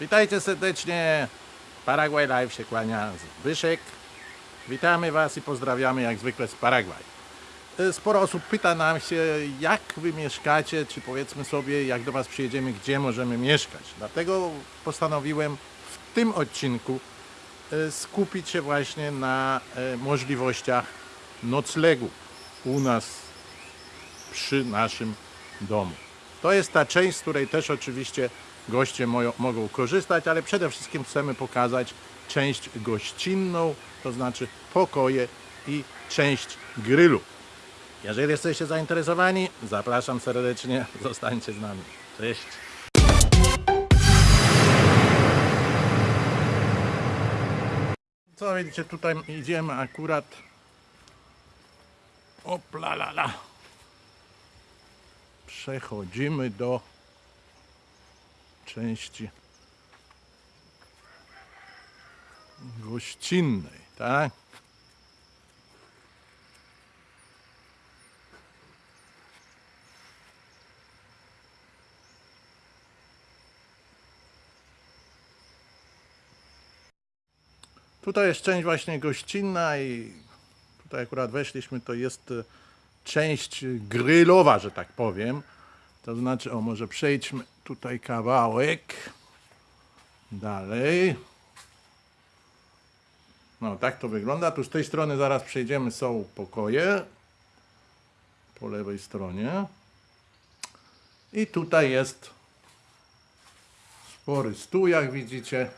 Witajcie serdecznie. Paraguay Live się kłania Zbyszek. Witamy Was i pozdrawiamy jak zwykle z Paragwaj. E, Sporo osób pyta nam się, jak Wy mieszkacie, czy powiedzmy sobie, jak do Was przyjedziemy, gdzie możemy mieszkać. Dlatego postanowiłem w tym odcinku e, skupić się właśnie na e, możliwościach noclegu u nas przy naszym domu. To jest ta część, z której też oczywiście goście mogą korzystać, ale przede wszystkim chcemy pokazać część gościnną, to znaczy pokoje i część grillu. Jeżeli jesteście zainteresowani, zapraszam serdecznie, zostańcie z nami. Cześć! Co widzicie, tutaj idziemy akurat Opla la la. Przechodzimy do części gościnnej, tak? Tutaj jest część właśnie gościnna i tutaj akurat weszliśmy, to jest część grillowa, że tak powiem. To znaczy, o może przejdźmy tutaj kawałek. Dalej. No tak to wygląda. Tu z tej strony zaraz przejdziemy, są pokoje. Po lewej stronie. I tutaj jest spory stół, jak widzicie.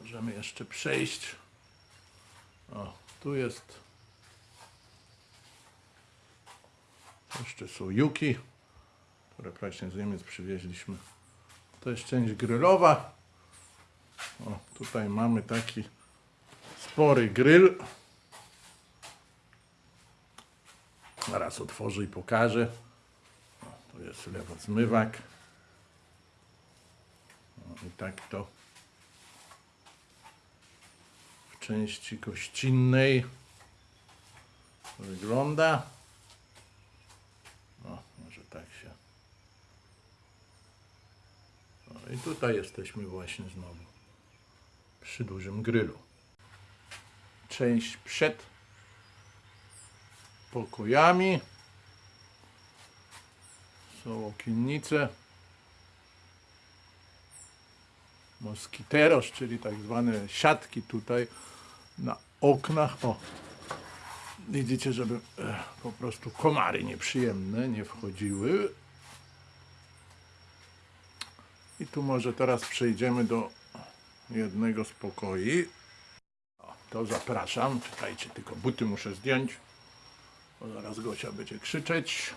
Możemy jeszcze przejść. O, tu jest. Jeszcze są juki, które właśnie z Niemiec przywieźliśmy. To jest część grillowa. O, tutaj mamy taki spory grill. Zaraz otworzę i pokażę. O, to jest lewozmywak. O, I tak to w części gościnnej wygląda. Tak się. O, I tutaj jesteśmy właśnie znowu przy dużym grylu. Część przed pokojami. Są okiennice. Moskiteros, czyli tak zwane siatki tutaj na oknach. O, widzicie, żeby e, po prostu komary nieprzyjemne nie wchodziły. I tu może teraz przejdziemy do jednego z pokoi. O, to zapraszam. Czekajcie, tylko buty muszę zdjąć, bo zaraz Gosia będzie krzyczeć.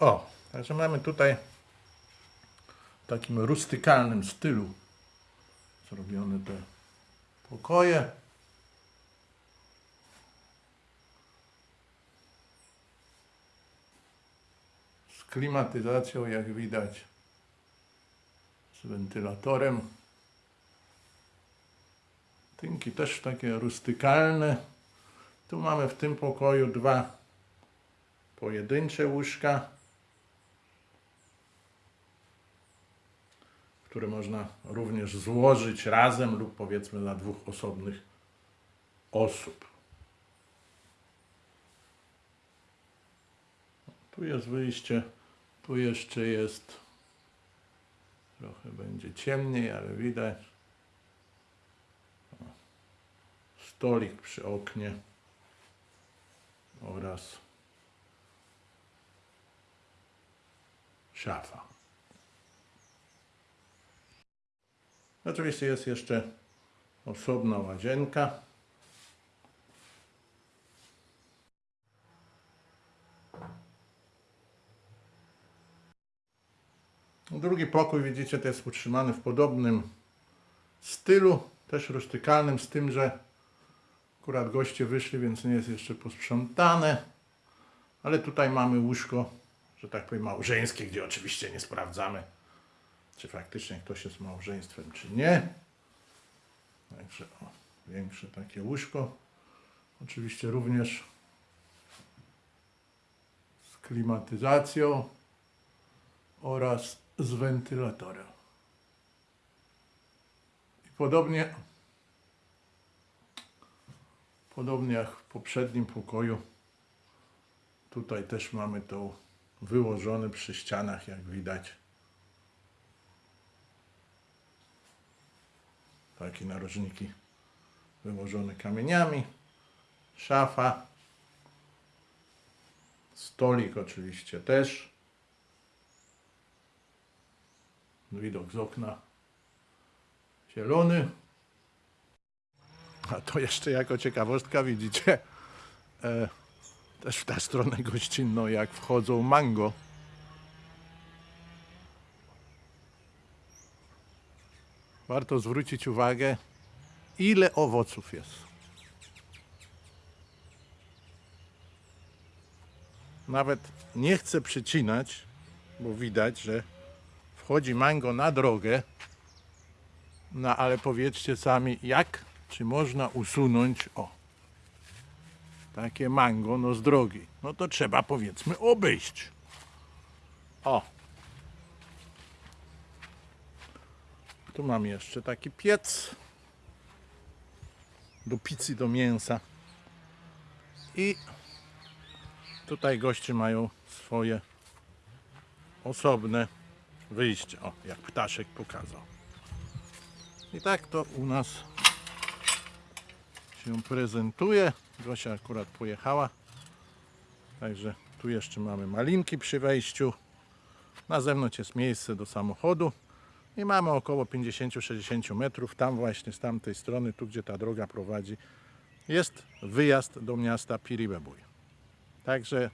O, także mamy tutaj w takim rustykalnym stylu zrobione te pokoje. Z klimatyzacją, jak widać, z wentylatorem. Tynki też takie rustykalne. Tu mamy w tym pokoju dwa pojedyncze łóżka, które można również złożyć razem lub powiedzmy dla dwóch osobnych osób. Tu jest wyjście, tu jeszcze jest trochę będzie ciemniej, ale widać stolik przy oknie oraz szafa. Oczywiście jest jeszcze osobna łazienka. Drugi pokój, widzicie, to jest utrzymany w podobnym stylu, też rustykalnym, z tym, że akurat goście wyszli, więc nie jest jeszcze posprzątane. Ale tutaj mamy łóżko, że tak powiem, małżeńskie, gdzie oczywiście nie sprawdzamy, czy faktycznie ktoś jest małżeństwem, czy nie. Także o, większe takie łóżko. Oczywiście również z klimatyzacją oraz z wentylatora. I podobnie, podobnie jak w poprzednim pokoju, tutaj też mamy to wyłożone przy ścianach, jak widać. Takie narożniki wyłożone kamieniami, szafa, stolik oczywiście też. Widok z okna zielony. A to jeszcze jako ciekawostka widzicie, e, też w tę stronę gościnną, jak wchodzą mango. Warto zwrócić uwagę, ile owoców jest. Nawet nie chcę przycinać, bo widać, że wchodzi mango na drogę. No ale powiedzcie sami, jak, czy można usunąć, o, takie mango, no z drogi. No to trzeba powiedzmy obejść. O. Tu mam jeszcze taki piec do pizzy, do mięsa. I tutaj goście mają swoje osobne wyjście. O, jak ptaszek pokazał. I tak to u nas się prezentuje. Gosia akurat pojechała. Także tu jeszcze mamy malinki przy wejściu. Na zewnątrz jest miejsce do samochodu. I mamy około 50-60 metrów. Tam właśnie z tamtej strony, tu gdzie ta droga prowadzi, jest wyjazd do miasta Piribebuj. Także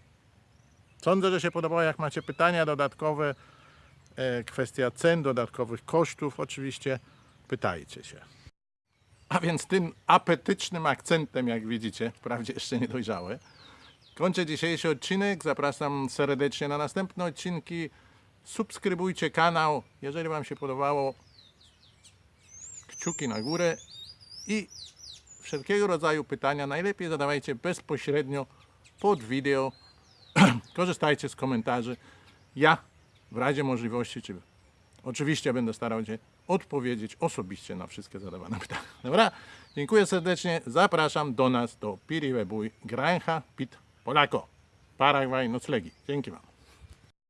sądzę, że się podobało. Jak macie pytania dodatkowe, kwestia cen, dodatkowych kosztów, oczywiście pytajcie się. A więc tym apetycznym akcentem, jak widzicie, wprawdzie jeszcze nie dojrzałe, kończę dzisiejszy odcinek. Zapraszam serdecznie na następne odcinki. Subskrybujcie kanał, jeżeli Wam się podobało. Kciuki na górę i wszelkiego rodzaju pytania najlepiej zadawajcie bezpośrednio pod wideo. Korzystajcie z komentarzy. Ja w razie możliwości, czy oczywiście będę starał się odpowiedzieć osobiście na wszystkie zadawane pytania. Dobra? Dziękuję serdecznie. Zapraszam do nas do Piriwebuj Granja Pit Polako. Paragwaj Noclegi. Dzięki Wam.